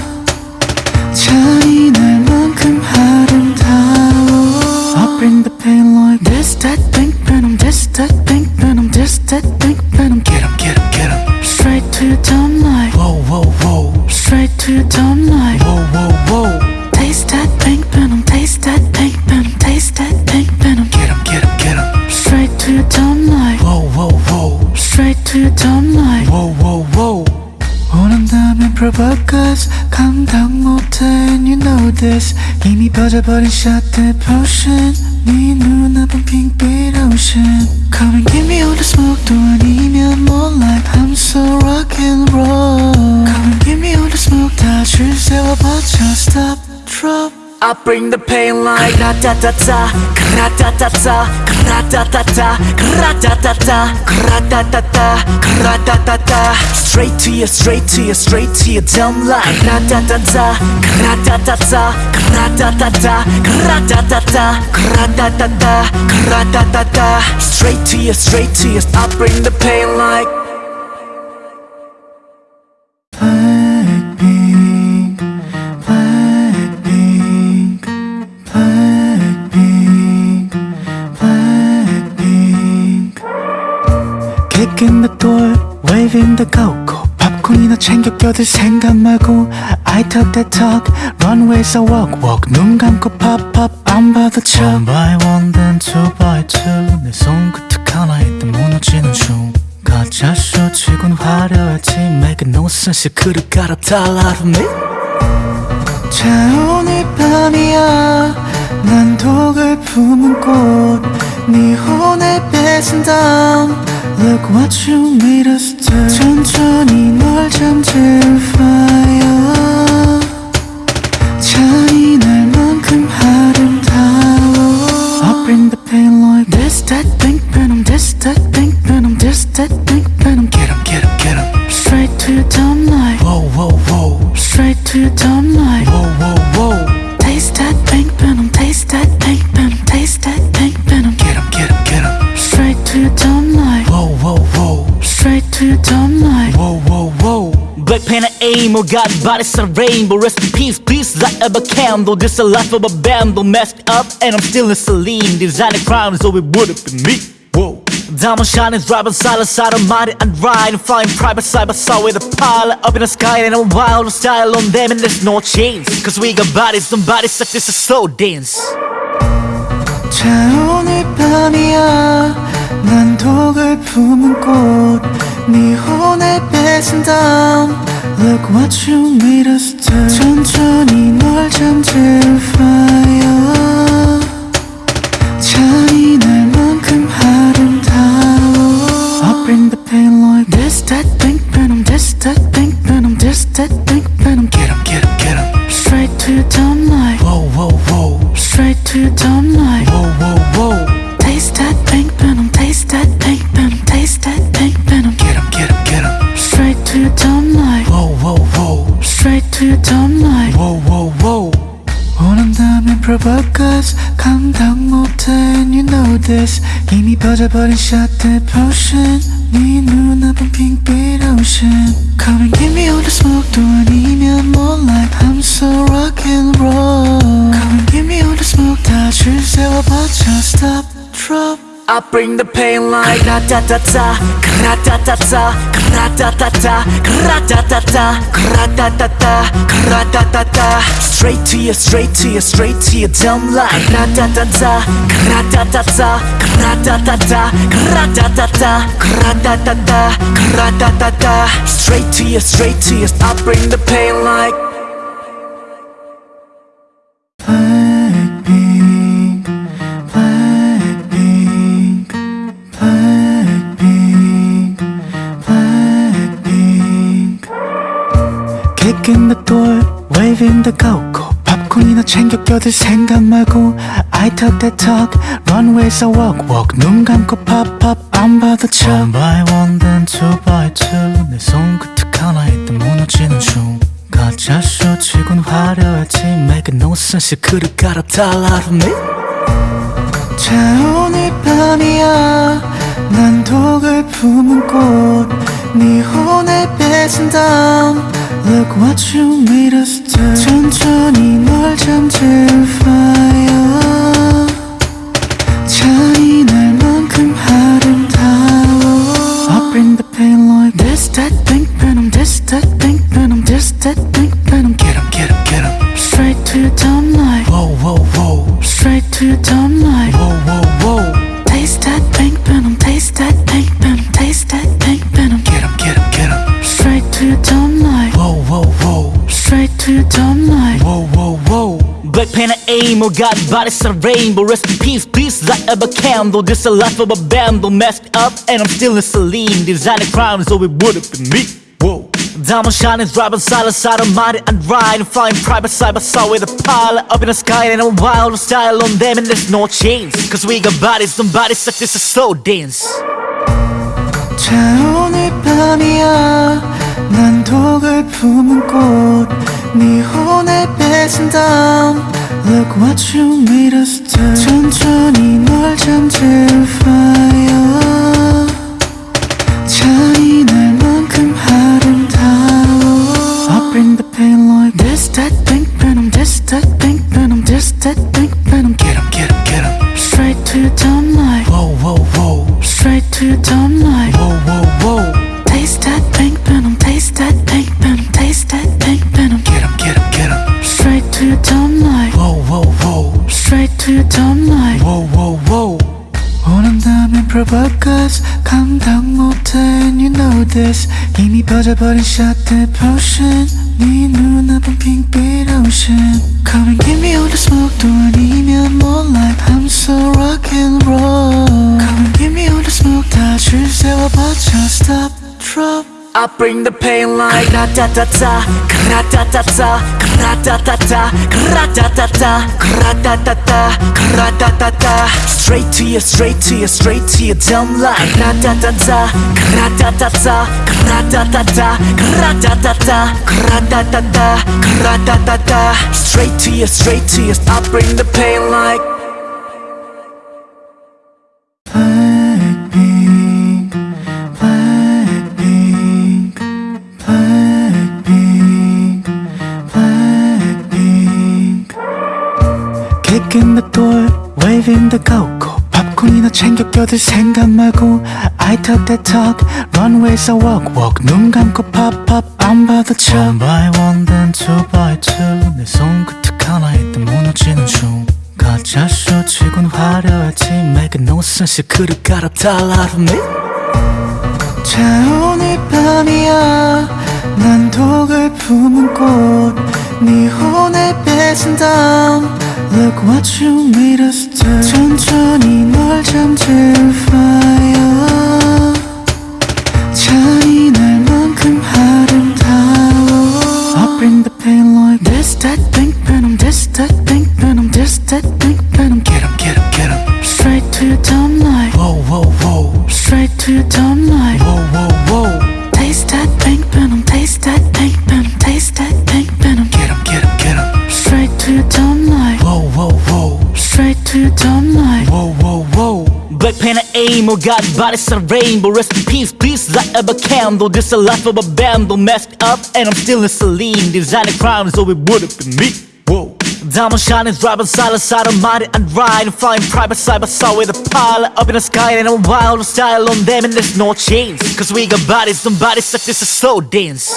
잔인할 만큼 아름다워 I bring the pain like this that pink venom This that pink venom This that pink venom Get 'em, get 'em, get 'em Straight to your dumb like Whoa, whoa, whoa Straight to your dumb 원한다면 provoke us 감당 못해 and you know this 이미 퍼져버린 shot the potion 네 눈앞은 핑빛 ocean I bring the pain like Kra-ta-ta-ta, kra-ta-ta-ta, kra-ta-ta-ta, kra-ta-ta-ta, kra-ta-ta-ta, kra-ta-ta-ta. Straight to you, straight to you, straight to your dumb like Kra-ta-ta-ta, kra-ta-ta-ta, kra-ta-ta-ta, kra-ta-ta-ta, kra-ta-ta-ta, kra-ta-ta-ta. Straight to you, straight to you, I bring the pain like go-go. 팝콘이나 챙겨 껴들 생각 말고 I talk that talk, runways I walk walk. 눈 감고 pop pop, 안 봐도 쳐. One by one, then two by two. 내 손끝 하나에 또 무너지는 중. 가짜 쇼치곤 화려했지 Make no sense 그를 갈아탈라 me 자 오늘 밤이야 난 독을 품은 꽃네 혼을 뺏은 다음 Look what you made us do 천천히 널 잠재울 fire 잔인할 만큼 아름다워 I bring the pain like this that pink venom This that pink venom This that pink venom Get 'em, get 'em, get 'em Straight to your dumb like Whoa, whoa, whoa Straight to your dumb like Whoa, whoa, whoa aim, oh God, body's a rainbow Rest in peace, please light up a candle This a life of a band, messed up And I'm still in saline Designing crimes, so it would've been me Whoa Diamond shining, driving side to side, I'm mighty and riding Flying private side by side with a pilot Up in the sky and a wild style on them And there's no change Cause we got bodies, some bodies such as a slow dance 자 오늘 밤이야 난 독을 품은 꽃 네 혼을 뺏은 다음 Look what you made us do 천천히 널 잠들 fire 잔인할만큼 아름다워 I bring the pain like this, that, pink venom This, that, pink venom This, that, pink venom Get 'em, get 'em, get 'em Straight to your dumb light Whoa, whoa, whoa Straight to your dumb light Whoa, whoa, whoa to your dumb light Whoa, whoa, whoa 원한다면 provoke us 감당 못해 and you know this 이미 퍼져버린 shot the potion 네 눈앞은 핑빛 ocean Come and give me all the smoke 또 아니면 more like I'm so rock and roll Come and give me all the smoke 다줄 세워봐줘 stop drop I bring the pain like Ra-ta-ta-ta, ra-ta-ta-ta, ra-ta-ta-ta, ra-ta-ta-ta, ra-ta-ta-ta, ra-ta-ta-ta Straight to you, straight to you, straight to your dumb like Ra-ta-ta-ta, ra-ta-ta-ta, ra-ta-ta-ta, ra-ta-ta-ta, ra-ta-ta-ta, ra-ta-ta-ta Straight to you, straight to you, I bring the pain like Kicking the door, waving the go-go. 팝콘이나 챙겨 껴들 생각 말고 I talk that talk, runways I walk walk. 눈 감고 pop pop, 안 봐도 쳐. One by one, then two by two. 내 손끝 하나에 또 무너지는 중. 가짜 쇼 치곤 화려했지 Make no sense 그를 갈아달라 me 자 오늘 밤이야 난 독을 품은 꽃네 혼을 뺏은 다음 Look what you made us do 천천히 널 잠들 fire 잔인할 만큼 아름다워 I bring the pain like this, that, pink venom This, that, pink venom This, that, pink venom Get 'em, get 'em, get 'em Straight to your dumb light Whoa, whoa, whoa Straight to your dumb light Whoa, whoa, whoa aim, oh God, body's a rainbow Rest in peace, please light up a candle This a life of a bundle Messed up and I'm still in saline Designing crimes, so it would've been me Whoa Diamond shining, driving side to side, I'm mighty and riding Flying private side by side with a pilot Up in the sky and a wild style on them And there's no change Cause we got bodies, some bodies such as a slow dance 자 오늘 밤이야 난 독을 품은 꽃네 혼을 뺏은 다음 Look what you made us do 천천히 널 잠들 fire 잔인할 만큼 아름다워 I bring the pain like this, that, pink venom This, that, pink venom This, that, pink venom Get 'em, get 'em, get 'em Straight to your dumb light Whoa, whoa, whoa Straight to your dumb light Whoa, whoa, whoa Straight to your dumb light Whoa, whoa, whoa 원한다면 provoke us 감당 못해 and you know this 이미 퍼져버린 shot the potion 네 눈앞은 핑빛 ocean Come and give me all the smoke 또 아니면 more like I'm so rock and roll Come and give me all the smoke 다줄 세워봐줘 stop drop I bring the pain like Ra-ta-ta-ta, ra-ta-ta-ta, ra-ta-ta-ta, ra-ta-ta-ta, ra-ta-ta-ta, ra-ta-ta-ta Straight to you, straight to you, straight to your dumb like Ra-ta-ta-ta, ra-ta-ta-ta, ra-ta-ta-ta, ra-ta-ta-ta, ra-ta-ta-ta, ra-ta-ta-ta Straight to you, straight to you, I bring the pain like 껴들 생각 말고 I talk that talk, runways I walk walk 눈 감고 pop pop 안 봐도 쳐 One by one then two by two 내 손끝 하나에 또 무너지는 중 가짜 쇼치곤 화려하지 Make no sense 그릇 갈아 달라 to me 자 오늘 밤이야 난 독을 품은 꽃네 혼을 뺏은 다음 Look what you made us do 천천히 널 잠들 fire 잔인할만큼 아름다워 I bring the pain like this that pink venom this that pink venom this that pink venom Get 'em get 'em get 'em Straight to your dumb life Whoa whoa whoa Straight to your dumb life Whoa whoa whoa to your dumb life Whoa whoa whoa Black pen and aim, oh God, bodies a rainbow Rest in peace, please light up a candle This a life of a bundle Messed up and I'm still in saline Designing crimes, so it wouldn't be me Whoa Diamond shining, driving silent side of mighty and ride Flying private side by side with a pilot Up in the sky and a wild style on them And there's no chains Cause we got bodies, some bodies like this a slow dance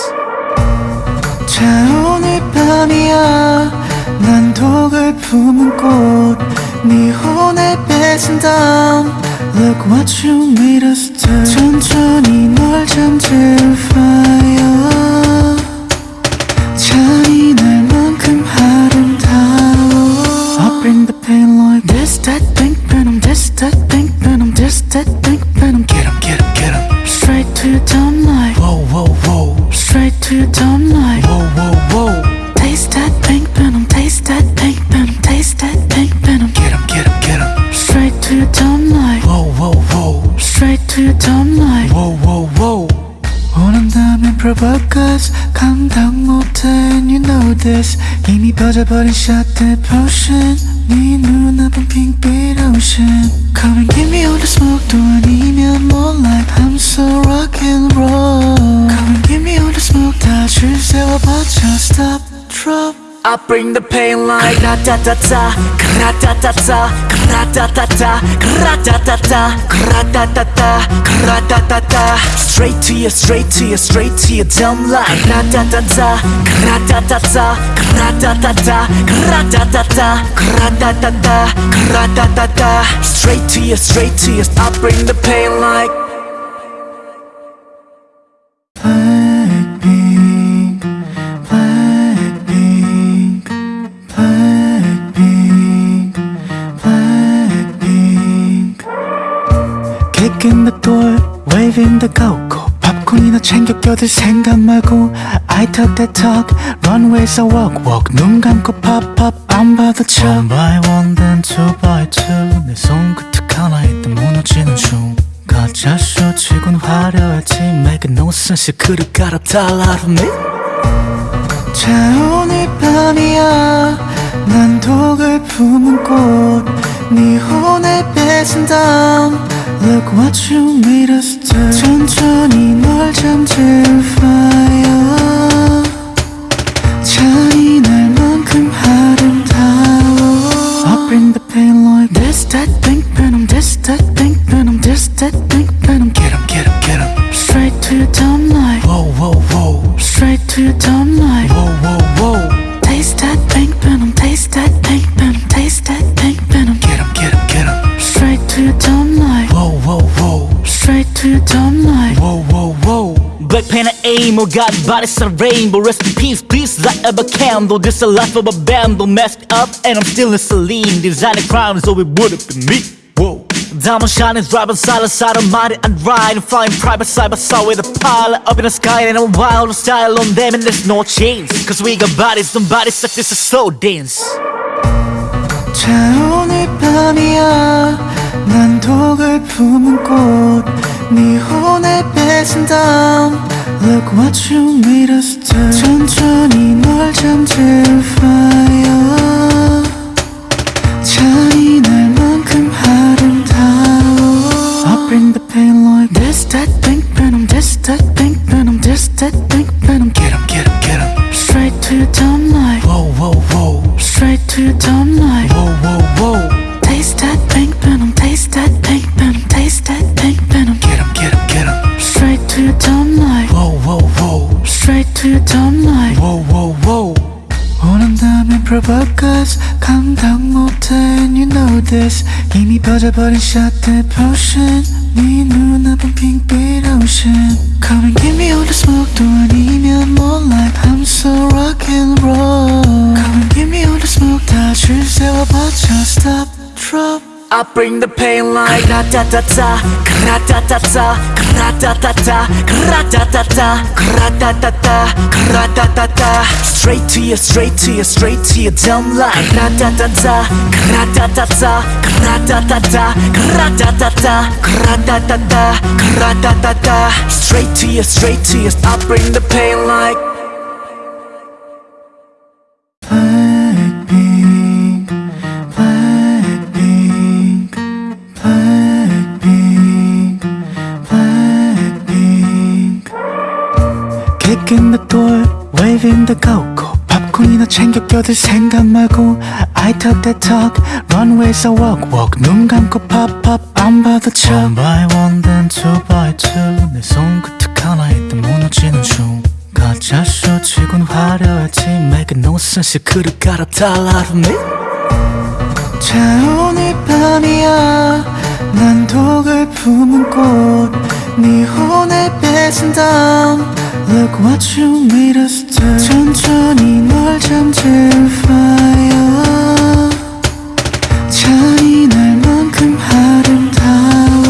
자 오늘 밤이야 난 독을 품은 꽃 네 혼을 뺏은 다음 Look what you made us do 천천히 널 잠들 fire 잔인할 만큼 아름다워 I bring the pain like this that pink venom this that pink venom this that pink 잊어버린 샷에 포션 네 눈앞은 핑크 I bring the pain like Kra-ta-ta-ta, kra-ta-ta-ta, kra-ta-ta-ta, kra-ta-ta-ta, kra-ta-ta-ta, kra-ta-ta-ta. Straight to you, straight to you, straight to your dumb life. Kra-ta-ta-ta, kra-ta-ta-ta, kra-ta-ta-ta, kra-ta-ta-ta, kra-ta-ta-ta, kra-ta-ta-ta. Straight to you, straight to you, I bring the pain like 껴들 생각 말고 I talk that talk, runways I walk walk. 눈 감고 pop pop 안 봐도 쳐. One by one then two by two. 내 손끝 하나에 또 무너지는 중. 가짜 쇼치곤 화려하지 Make no sense 그릇 갈아달라 to me 자 오늘 밤이야 난 독을 품은 꽃 네 혼을 뺏은 다음 Look what you made us do 천천히 널 잠들 fire and aim, oh God, bodies a rainbow Rest in peace, please light up a candle This a life of a bundle Messed up and I'm still in saline Designing crimes, so it wouldn't be me Whoa Diamond shining, driving silent side of mighty and ride Flying private side by side with a pilot Up in the sky and a wild style on them And there's no chains Cause we got bodies, some bodies like this a slow dance 자 오늘 밤이야 난 독을 품은 꽃 네 혼을 뺏은 다음 Look what you made us do 천천히 널 잠들 fire 잔인할 만큼 아름다워 I bring the pain like this that pink venom this that pink venom this that pink venom Get 'em get 'em get 'em Straight to your dumb life Whoa whoa whoa Straight to your your tongue like Whoa, whoa, whoa. Taste that pink to your tongue like Whoa, whow, whoa. 원한다면 provoke 감당 못해 and you know this 이미 퍼져버린 shot the potion 네 눈앞은 핑빛 ocean Come and give me all the smoke 또 아니면 more like I'm so rock and roll Come and give me all the smoke 다줄 세워봐 just stop drop I bring the pain like Ra-ta-ta-ta, ra-ta-ta-ta, ra-ta-ta-ta, ra-ta-ta-ta, ra-ta-ta-ta, ra-ta-ta-ta Straight to you, straight to you, straight to your dumb like Ra-ta-ta-ta, ra-ta-ta-ta, ra-ta-ta-ta, ra-ta-ta-ta, ra-ta-ta-ta, ra-ta-ta-ta Straight to you, straight to you, I bring the pain like Kicking the door, waving the go-go. 팝콘이나 챙겨 껴들 생각 말고 I talk that talk, runways I walk walk. 눈 감고 pop pop, 안 봐도 쳐. One by one, then two by two. 내 손끝 하나에 또 무너지는 중. 가짜 쇼 치곤 화려했지 Make no sense 그를 갈아달라 from me 자 오늘 밤이야 난 독을 품은 꽃네 혼을 뺏은 다음 Look what you made us do 천천히 널 잠재울 fire 잔인할만큼 아름다워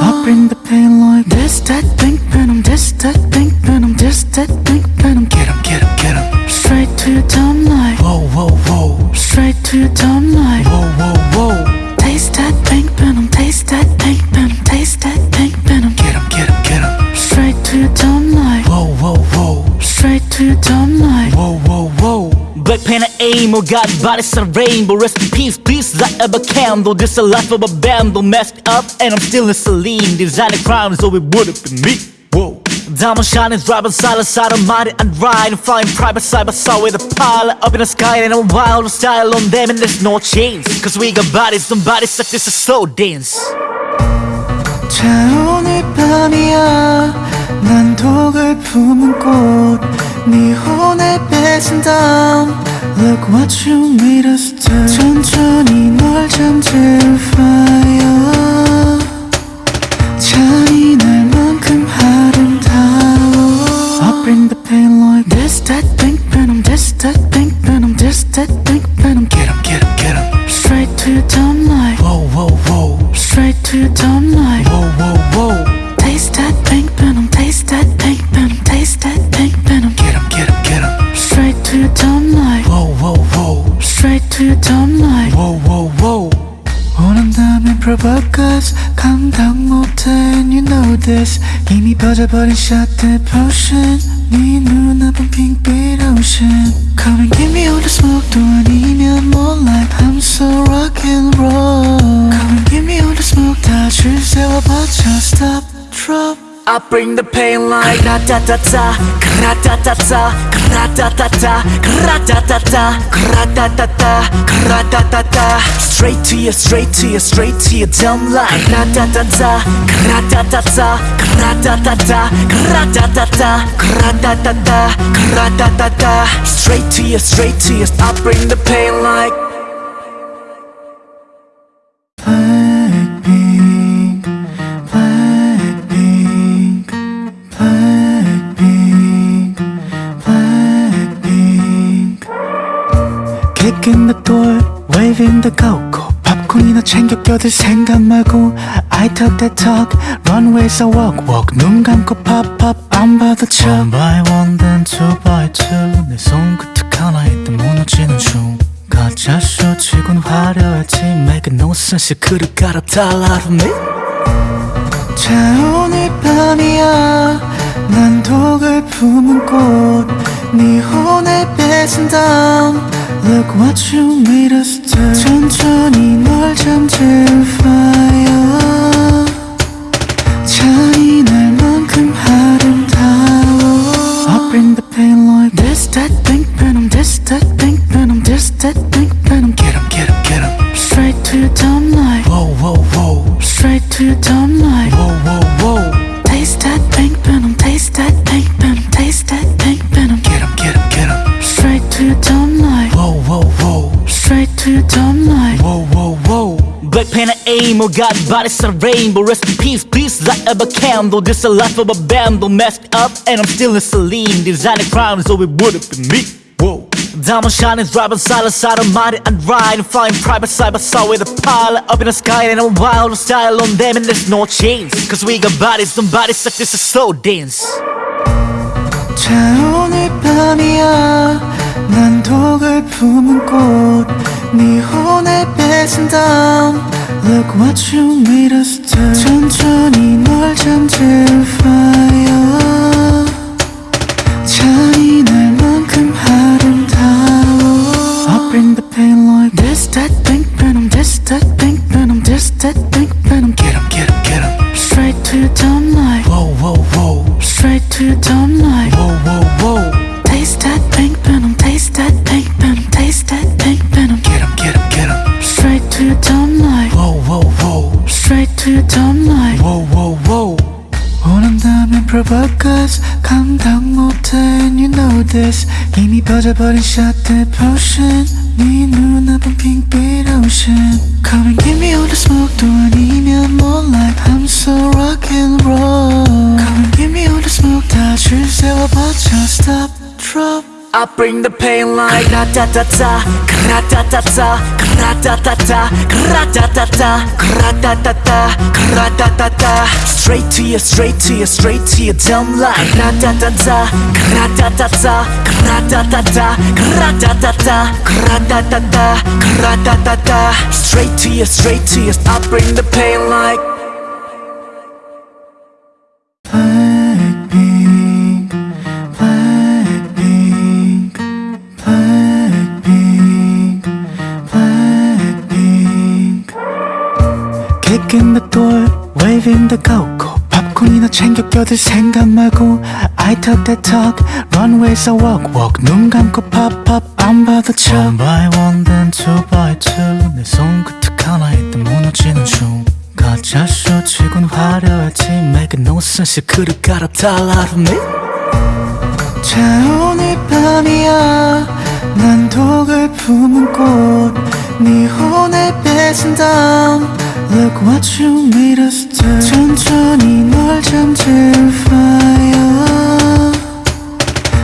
I bring the pain like this that pink venom this that pink venom this that pink venom Get him, get him, get him Straight to your tongue like Whoa, whoa, whoa Straight to your tongue like Whoa, whoa, whoa Black pen and aim, oh God, bodies a rainbow Rest in peace, please light up a candle This a life of a bundle Messed up and I'm still in saline Designing crimes, so it would've been me Whoa Diamond shining, driving silent side of mighty and riding Flying private side by side with a pilot Up in the sky and a wild style on them And there's no chains Cause we got bodies, some bodies such as a slow dance 자 오늘 밤이야 난 독을 품은 꽃 네 혼을 뺏은 다음 Look what you made us do 천천히 널 잠재울 fire 잔인할 만큼 아름다워 I bring the pain like this that pink venom this that pink venom this that pink venom Get him, get him, get him Straight to your tongue like Whoa, whoa, whoa Straight to your tongue 원한다면 provoke us, 감당 못해 and you know this. 이미 퍼져버린 shot the potion. 네 눈앞은 핑빛 ocean. Bring the pain like Straight to you, straight to you, straight to dumb Straight to you, straight to you, I bring the pain like the go-go. 팝콘이나 챙겨 껴들 생각 말고 I talk that talk, runways I walk walk. 눈 감고 pop pop, 안 봐도 쳐. One by one, then two by two. 내 손끝 하나에 또 무너지는 중. 가짜 쇼 치곤 화려했지 Make no sense 그를 갈아 달라 from me 자 오늘 밤이야 난 독을 품은 꽃네 혼을 뺏은 다음 Look what you made us do 천천히 널 잠재울 fire 잔인할 만큼 아름다워. I bring the pain like this that pink venom This that pink venom This that pink venom. Get him, get him, get him Straight to your dumb night Whoa, whoa, whoa. Straight to your dumb Black pen and aim, oh God, bodies a rainbow Rest in peace, please light up a candle This a life of a bundle Messed up and I'm still in saline Designing crimes, so it wouldn't be me Whoa Diamond shining, driving side to side, I'm mighty and riding Flying private side by side with a pilot Up in the sky and a wild style on them And there's no chains Cause we got bodies, some bodies like this is slow dance 자 오늘 밤이야 난 독을 품은 꽃네 혼을 뺏은 다음 Look what you made us do 천천히 널 잠들 fire 잔인할만큼 아름다워 I bring the pain like this, that, pink venom This, that, pink venom This, that, pink venom Get him, get him, get him. Straight to your dumb like Whoa, whoa, whoa. Straight to your dumb like Whoa, whoa, whoa. straight to your dumb like. Whoa, whoa, whoa. 원한다면 provoke 감당 못해 and you know this 이미 빠져버린 shot the potion 네 눈앞은 핑빛 ocean Come and give me all the smoke 또 아니면 more like I'm so rock and roll Come and give me all the smoke 다줄 세워봐줘 stop drop I bring the pain like Kra-ta-ta-ta, kra-ta-ta-ta, Straight to you, straight to you, straight to your dumb like Straight to you, straight to you, I bring the pain like the go-go. 팝콘이나 챙겨 껴들 생각 말고 I talk that talk, runways I walk walk. 눈 감고 pop pop, 안 봐도 쳐. One by one, then two by two. 내 손끝 하나에 또 무너지는 중. 가짜 쇼 치곤 화려했지 Make no sense 그를 갈아탈 out of me 자 오늘 밤이야 난 독을 품은 꽃네 혼을 뺏은 다음 Look what you made us do 천천히 널 잠들 fire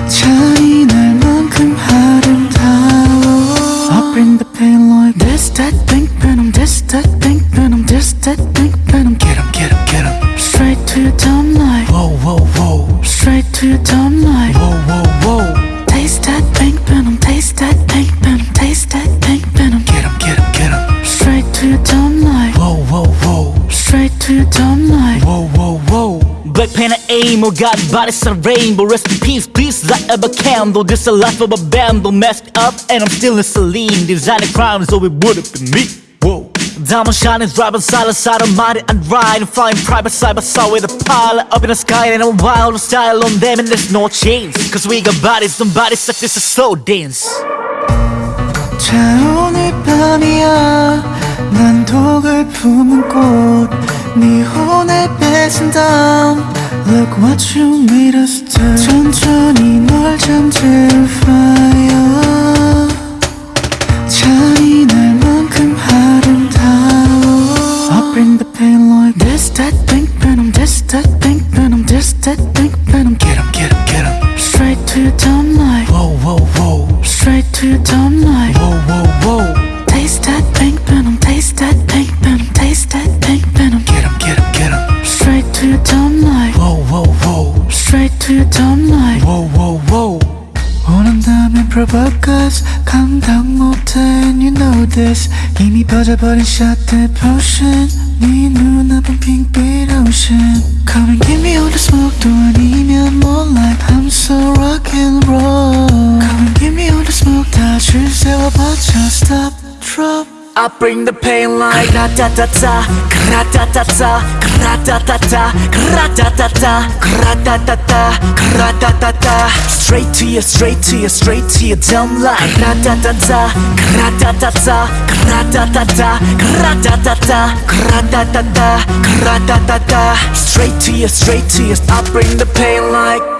잔인할 만큼 아름다워 I bring the pain like this, that, pink venom This, that, pink venom This, that, pink venom Get him, get him, get him Straight to your dumb like Whoa, whoa, whoa Straight to your dumb like Whoa, whoa, whoa Straight to your dumb like Whoa, whoa, whoa Black pen and aim, oh God, bodies a rainbow Rest in peace, please light up a candle This a life of a bundle Messed up and I'm still in saline Designing crimes, so it wouldn't be me Whoa Diamond shining, driving side to side, I'm mighty and riding Flying private side by side with a pilot Up in the sky and a wild style on them And there's no chains Cause we got bodies, some bodies like this is slow dance 자 오늘 밤이야 난 독을 품은 꽃 네 혼을 뺏은 다음 Look what you made us do 천천히 널 잠들 fire 잔인할 만큼 아름다워 I bring the pain like this, that, pink venom This, that, pink venom This, that, pink venom Get him, get him, get him Straight to your dumb like Whoa, whoa, whoa Straight to your dumb like Whoa, whoa, whoa Taste that pink to your dumb like. Whoa, whoa, whoa 원한다면 provoke 감당 못해 and you know this 이미 빠져버린 shot the potion 네 눈앞은 핑빛 ocean Come and give me all the smoke 또 아니면 more like I'm so rock and roll Come and give me all the smoke 다줄 세워봐줘 stop drop I bring the pain like Kra-ta-ta-ta, kra-ta-ta-ta, kra-ta-ta-ta, kra-ta-ta-ta, kra-ta-ta-ta, kra-ta-ta-ta. Straight to you, straight to you, straight to your dumb like Kra-ta-ta-ta, kra-ta-ta-ta, kra-ta-ta-ta, kra-ta-ta-ta, kra-ta-ta-ta, kra-ta-ta-ta. Straight to you, straight to you, I bring the pain like